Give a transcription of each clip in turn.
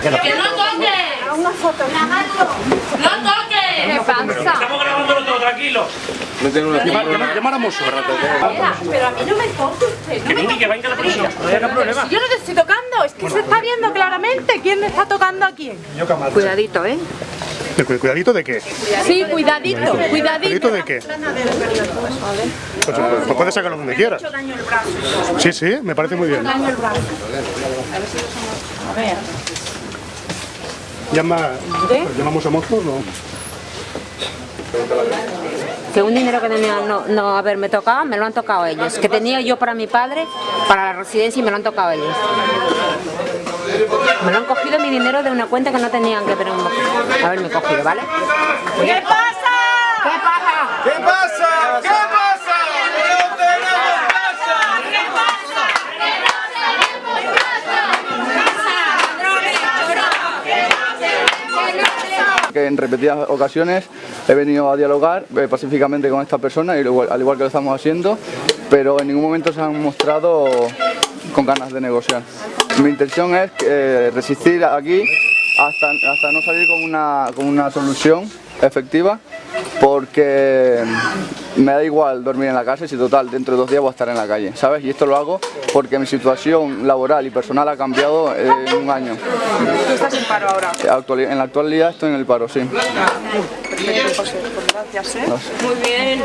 ¡Que no toque! ¡Una foto! ¡No toque! ¿Qué pasa? Estamos grabándolo todo, tranquilo. Llamar a Mosso. Pero a mí no me toque usted. Que venga, que venga la policía. No hay problema. Si yo no te estoy tocando, es que se está viendo claramente quién está tocando a quién. Cuidadito, ¿eh? ¿Cuidadito de qué? Sí, cuidadito, cuidadito. ¿Cuidadito de qué? Pues, pues puedes sacarlo donde quieras. Sí, sí, me parece muy bien. Llama, ¿Llamamos a Mosso? No. Que un dinero que tenía no, no haberme tocado, me lo han tocado ellos. Que tenía yo para mi padre, para la residencia y me lo han tocado ellos. Me lo han cogido mi dinero de una cuenta que no tenían que haberme haberme cogido, ¿vale? ¿Qué pasa? ¿Qué pasa? ¿Qué pasa? ¿Qué pasa? Que en repetidas ocasiones he venido a dialogar eh, pacíficamente con esta persona, y igual- al igual que lo estamos haciendo, pero en ningún momento se han mostrado con ganas de negociar. Mi intención es eh, resistir aquí hasta, hasta no salir con una, con una solución efectiva, porque me da igual dormir en la casa si total dentro de dos días voy a estar en la calle, ¿sabes? Y esto lo hago porque mi situación laboral y personal ha cambiado eh, en un año. ¿Tú estás en paro ahora? En la actualidad estoy en el paro, sí. Perfecto, José. Pues gracias, ¿eh? Muy bien.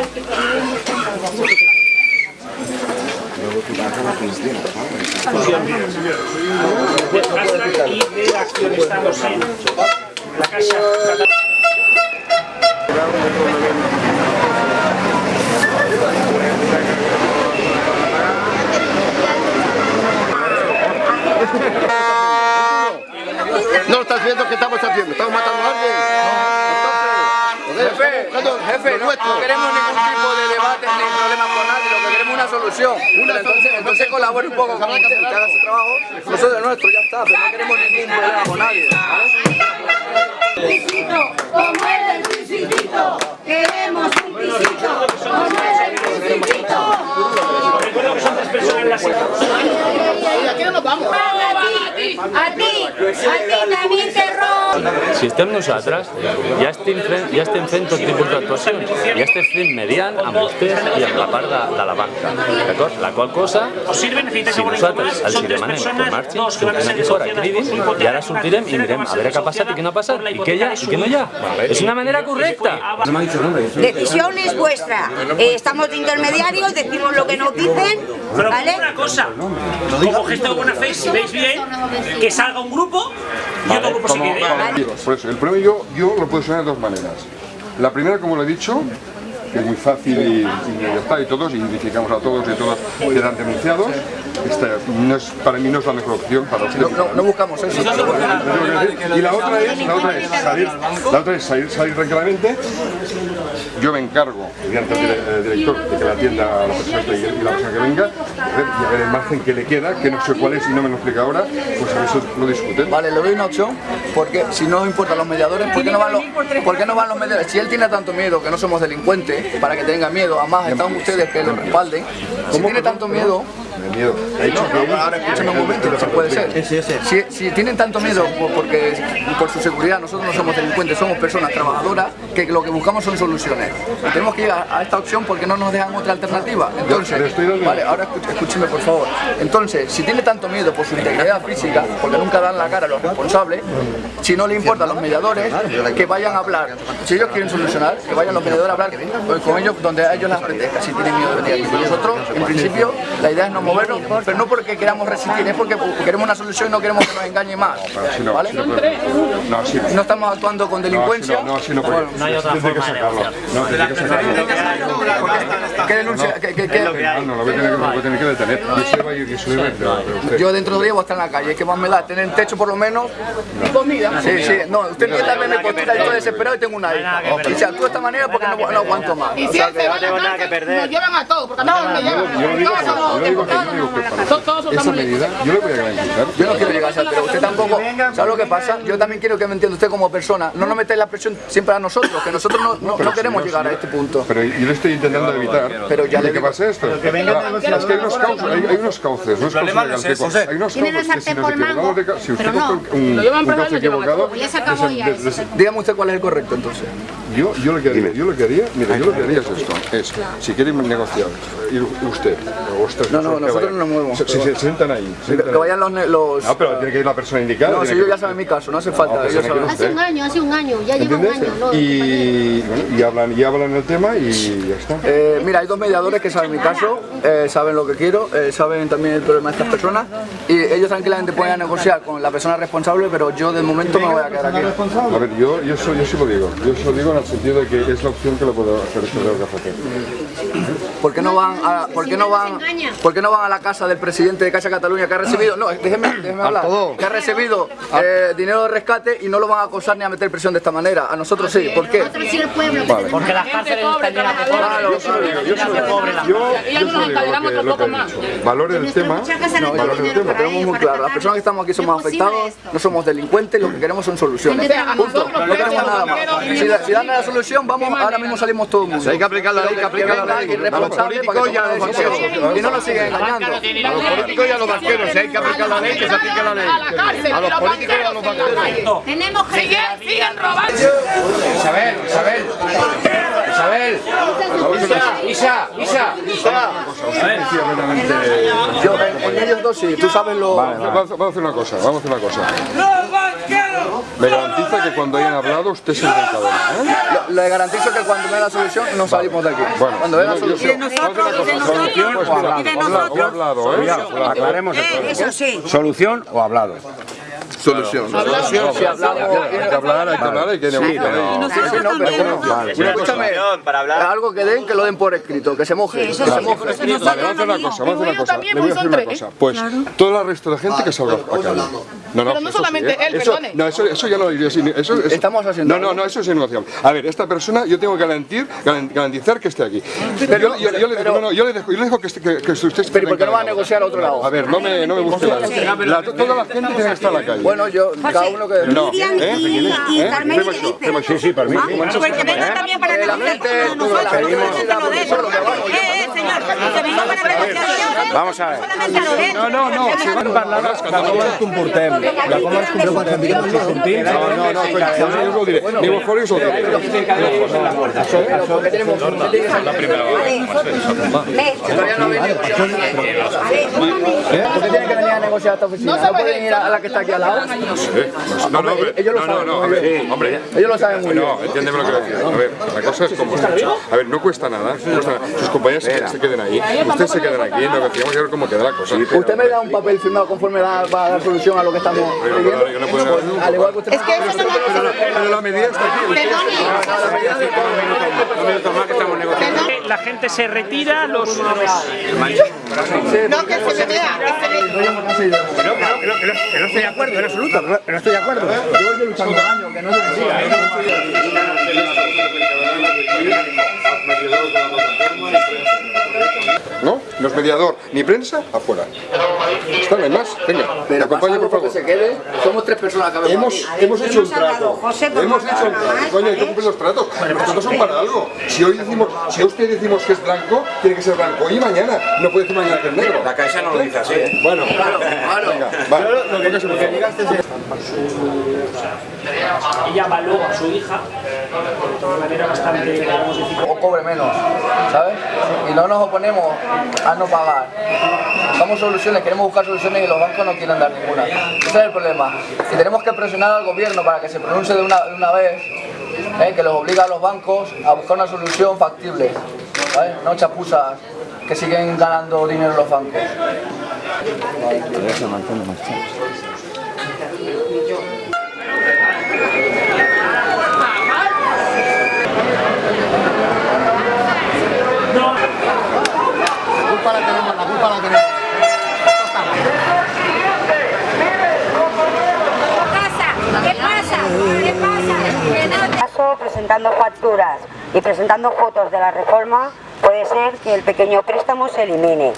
¿No estás viendo qué estamos haciendo? ¿Estamos matando a? Jefe, no, nuestro. no queremos ningún tipo de debate ni problema con nadie, lo que queremos es una solución. Pero entonces, entonces colabore un poco con usted, usted haga su trabajo, nosotros el nuestro, ya está, pero no queremos ningún problema con nadie. pisito, como el del pisitito. Queremos un pisito, como el del pisitito. Recuerdo que son tres personas en la sala. A ti, a ti, a ti te robo. Si estem nosaltres, ja estem fent, ja estem fent tot tipus d'actuacions. Ja estem fent mediant amb vostès i amb la part de, de la banca. D'acord? La qual cosa, ¿Os sirve? ¿Necesitáis si nosaltres els demanem que marxin, aquí fora, cridin, i ara sortirem i mirem a veure què ha passat i què no ha passat, i què hi ha i què no hi ha. És una manera correcta. Decisión es vuestra. Eh, estamos de intermediarios, decimos lo que nos dicen, Pero ¿vale? una cosa, como gesto de buena fe, si veis bien, que salga un grupo quede. Por eso, el problema yo, yo lo puedo solucionar de dos maneras. La primera, como lo he dicho, que es muy fácil y, y ya está, y todos, y identificamos a todos y todos quedan denunciados. Esta no es, para mí no es la mejor opción para usted. No, no, no buscamos eso. Y la otra es, la otra es salir, la otra es salir, salir tranquilamente. Yo me encargo, mediante el dire- el director, de que la atienda a la persona esta y la persona que venga, a ver, y a ver el margen que le queda, que no sé cuál es y no me lo explica ahora, pues a ver eso lo discuten. Vale, le doy una opción, porque si no importan los mediadores, ¿por qué no van los, por qué no van los mediadores? Si él tiene tanto miedo, que no somos delincuentes, para que tenga miedo, además están ustedes que le respalden, si tiene tanto miedo, De miedo. Ha dicho que No, ahora escúchame un momento, si puede ser. Si, si tienen tanto miedo por, porque, por su seguridad, nosotros no somos delincuentes, somos personas trabajadoras que lo que buscamos son soluciones. Tenemos que ir a, a esta opción porque no nos dejan otra alternativa. Entonces, vale, ahora escúcheme por favor. Entonces, si tiene tanto miedo por su integridad física, porque nunca dan la cara a los responsables, si no le importan los mediadores, que vayan a hablar. Si ellos quieren solucionar, que vayan los mediadores a hablar pues, con ellos donde a ellos les apetezca, si tienen miedo de venir aquí. Nosotros, en principio, la idea es no movernos, pero no porque queramos resistir, es porque queremos una solución y no queremos que nos engañe más. ¿Vale? No estamos actuando con delincuencia. No, así no, no, así no, no hay otra forma que sacarlo. No, tiene que sacarlo. ¿Qué denuncia? ¿Qué- qué- qué? No, no, lo voy a tener que, detener. Yo se se. Yo dentro de días voy a estar en la calle, ¿qué más me da? Tener techo por lo menos y comida. Sí, sí, no, usted quiere darme mi postura, estoy desesperado y tengo una hija. Y si actúo de esta manera porque no, no aguanto más. Y si él se va a la cárcel, nos llevan a todos, porque a todos me llevan. Yo lo digo, Todos que- yo digo yo esa medida, yo le voy a garantizar. Yo no quiero llegar a esa, pero usted tampoco, ¿sabe lo que pasa? Yo también quiero que me entienda usted como persona. No nos metáis la presión siempre a nosotros, que nosotros no, no- no queremos llegar a este punto. Pero yo lo estoy intentando evitar. Pero ya le que pase esto. que negociando. es que hay unos cauces, hay, hay unos cauces, unos cauces problema no es. Hay unos Tienen cauces que si sartén nos por mango, equivocamos de ca- si usted pero no. un, un cauce equivocado. Ya se acabó ya Dígame usted cuál es el correcto entonces. Yo, yo lo que haría, yo lo que haría, mira, yo lo que haría es esto, es, si quieren negociar, ir usted, o usted, No, no, nosotros no nos movemos. Si, si se sientan ahí. se Que, sientan que ahí. vayan los... los... No, pero tiene que ir la persona indicada. No, si yo ya saben mi caso, no hace falta. pues. Hace un año, hace un año, ya lleva un año, ¿no? Y, y hablan, y hablan el tema y ya está. Eh, mira, hay dos mediadores que saben mi caso, eh, saben lo que quiero, eh, saben también el problema de estas personas y ellos tranquilamente pueden negociar con la persona responsable, pero yo de momento me voy a quedar aquí. A ver, yo, yo, eso, yo sí lo digo. Yo sí lo digo en el sentido de que es la opción que lo puedo hacer, tengo que hacer. ¿Por qué no van a, por qué no van, por qué no van a la casa del presidente de Caixa Cataluña que ha recibido, no, déjeme, déjeme hablar, que ha recibido eh, dinero de rescate y no lo van a acosar ni a meter presión de esta manera? A nosotros sí, ¿por qué? Vale. Porque las cárceles están llenas de Claro, Yo solo digo, yo solo digo, yo, yo solo digo lo que, lo que he dicho. Valore el tema, No, valore el lo tema. tenemos muy claro. Las personas que estamos aquí somos afectados, no somos delincuentes, lo que queremos son soluciones. Punto. No queremos nada más. Si, dan la solución, vamos, ahora mismo salimos todo el mundo. hay que aplicar la ley, que aplica la ley. Alguien responsable para que tome una decisión y no nos sigan engañando. A los políticos y a los banqueros, si hay que aplicar la ley, que se aplique la ley. A los políticos y a los banqueros. Tenemos que... Siguen, siguen robando. Isabel, Isabel, Isabel, Isa, Isa, Isa. Yo, en, en ellos dos sí, tú sabes lo... Vale, vamos, a- vamos a hacer una cosa, vamos a hacer una cosa. Me garantiza que cuando hayan hablado usted se encadena, ¿eh? Le garantizo que cuando venga la solución no salimos de aquí. Bueno, Cuando venga la yo- yo- solución... vamos a hacer una cosa. Solución o hablado. O hablado, ¿eh? Aclaremos el problema. ¿Solución o hablado? Solución. Si hablamos... Hay que hablar, hay que hablar, hay que negociar. Sí, sí, no, pero bueno, escúchame, algo que den, que lo den por escrito, que se moje, que se moje. Vale, vamos a hacer una cosa, vamos a hacer una cosa. Le voy a decir una cosa. Pues todo el resto de gente que salga a calle. No, no, Pero no eso sí, solamente ¿eh? él, perdone. No, eso, eso ya lo diría. sí, Eso, Estamos haciendo No, no, no, eso es innegociable. A ver, esta persona yo tengo que garantizar que esté aquí. Yo, le dejo, no, yo le que, esté- que, que usted Pero ¿por qué no va a negociar a otro lado? A ver, no me, no me la, la- Toda la gente tiene que estar en la calle. Bueno, yo, cada uno que... no, Miriam ¿eh? y- y ¿Eh? Carmen. Sí, sí, mí. sí. Porque venga también para Que la gente, nosotros. De vamos, a ver. De. No, no, no, si van a hablar, De com ens comportem, de com ens comportem i com ens sentim, No, no, no, yo os lo diré. ¿por qué tenemos la primera Todavía no ha venido. ¿Por qué tienen que venir a negociar a esta oficina? ¿No pueden ir a la que está aquí al lado? No, no, Hombre, ellos lo no, saben muy bien. hombre. Ellos lo saben muy bien. No, entiéndeme lo que decir. A ver, la cosa es como. A ver, no cuesta nada. Sus compañeros se queden ahí. Ustedes se queden aquí. Y a ver cómo queda la cosa. Usted me da un papel firmado conforme va a dar solución a lo que estamos pidiendo. Yo no puedo dar un Al igual que usted. Es que eso no Pero la medida está aquí. La gente se retira, los... No, que se me vea. que se no estoy de acuerdo, en absoluto, que no- estoy de acuerdo. Yo luchando años, que no se me mediador ni prensa, afuera. Está, no hay más. Venga, Pero acompaña, por algo que favor. se quede. Somos tres personas que Hemos, hemos hecho un trato. Hemos hecho un trato. Coño, hay que cumplir los tratos. Los tratos son para algo. Si hoy decimos, si a usted decimos que es blanco, tiene que ser blanco. Y mañana. No puede decir mañana que es negro. La caixa no lo dice así. Bueno, venga, vale. Favor. Ella va luego a su hija de manera bastante, digamos, decir, o cobre menos, ¿sabes? Y no nos oponemos a no pagar. Buscamos soluciones, queremos buscar soluciones y los bancos no quieren dar ninguna. Ese es el problema. Y tenemos que presionar al gobierno para que se pronuncie de una, de una vez, ¿eh? que los obliga a los bancos a buscar una solución factible, ¿sabes? No chapuzas que siguen ganando dinero los bancos. La presentando facturas y presentando fotos de la reforma, puede ser que el pequeño préstamo se elimine,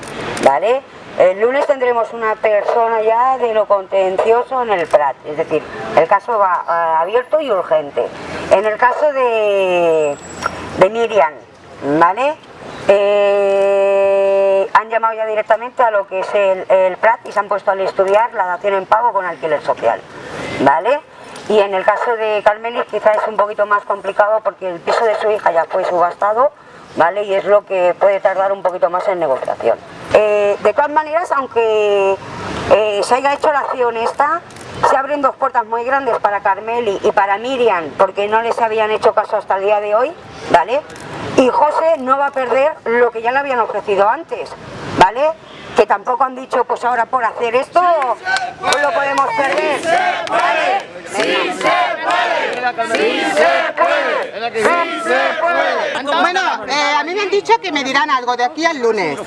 ¿vale? El lunes tendremos una persona ya de lo contencioso en el Prat, es decir, el caso va eh, abierto y urgente. En el caso de, de Miriam, ¿vale? Eh, han llamado ya directamente a lo que es el, el Prat y se han puesto al estudiar la dación en pago con alquiler social, ¿vale? Y en el caso de Carmelis quizás es un poquito más complicado porque el piso de su hija ya fue subastado, ¿vale? Y es lo que puede tardar un poquito más en negociación. Eh, de todas maneras, aunque eh, se haya hecho la acción esta, se abren dos puertas muy grandes para Carmeli y para Miriam, porque no les habían hecho caso hasta el día de hoy, ¿vale? Y José no va a perder lo que ya le habían ofrecido antes, ¿vale? Que tampoco han dicho, pues ahora por hacer esto, no lo podemos perder. ¿vale? ¡Sí se puede! ¡Sí se puede! ¡Sí se puede! Bueno, eh, a mí me han dicho que me dirán algo de aquí al lunes,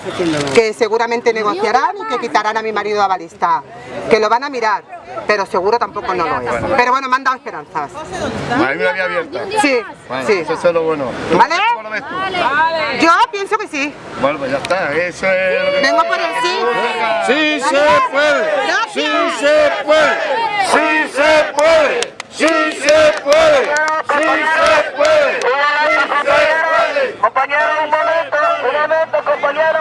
que seguramente negociarán y que quitarán a mi marido a balista, que lo van a mirar, pero seguro tampoco no lo es. Pero bueno, me han dado esperanzas. Hay una vía abierta. Sí, Bueno, sí. Eso es lo bueno. ¿Tú ¿Vale? cómo lo ves tú? Yo pienso que sí. Bueno, pues ya está. Eso es lo que Vengo por el sí. ¡Sí se puede! ¡Sí se puede! ¡Sí se puede! ¡Sí se puede! ¡Sí se puede! Compañero, un momento, un momento, compañero.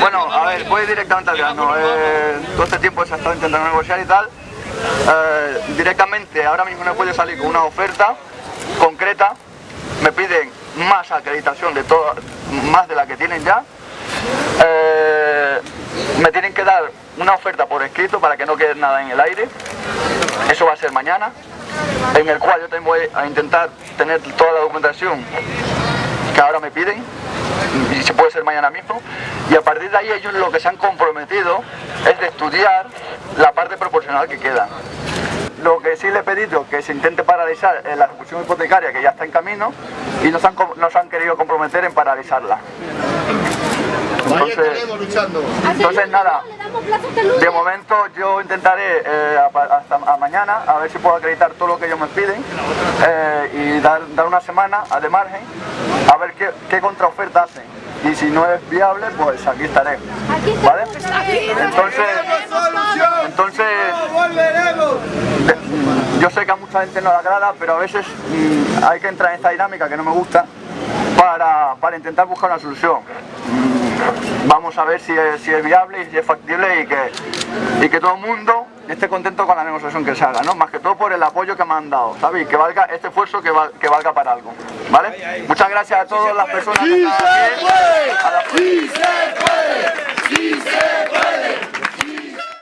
Bueno, a ver, voy directamente. Eh, todo este tiempo se ha estado intentando negociar y tal. Eh, directamente, ahora mismo no puedo salir con una oferta concreta. Me piden más acreditación de todo, más de la que tienen ya. Eh, me tienen que dar una oferta por escrito para que no quede nada en el aire. Eso va a ser mañana, en el cual yo voy a intentar tener toda la documentación que ahora me piden y se puede ser mañana mismo y a partir de ahí ellos lo que se han comprometido es de estudiar la parte proporcional que queda. Lo que sí le he pedido que se intente paralizar es la ejecución hipotecaria que ya está en camino y no se han, com- no se han querido comprometer en paralizarla. Entonces, entonces nada, de momento yo intentaré eh, hasta a mañana a ver si puedo acreditar todo lo que ellos me piden eh, y dar, dar una semana a de margen a ver qué, qué contraoferta hacen. Y si no es viable, pues aquí estaré. ¿Vale? Entonces, entonces de- yo sé que a mucha gente no le agrada, pero a veces mm, hay que entrar en esta dinámica que no me gusta para, para intentar buscar una solución. Vamos a ver si es, si es viable y si es factible y que, y que todo el mundo esté contento con la negociación que se haga, ¿no? Más que todo por el apoyo que me han dado, ¿sabes? Y que valga este esfuerzo que, val- que valga para algo, ¿vale? Muchas gracias a todas las personas que están aquí. A la- ¡Sí se puede! ¡Sí se puede!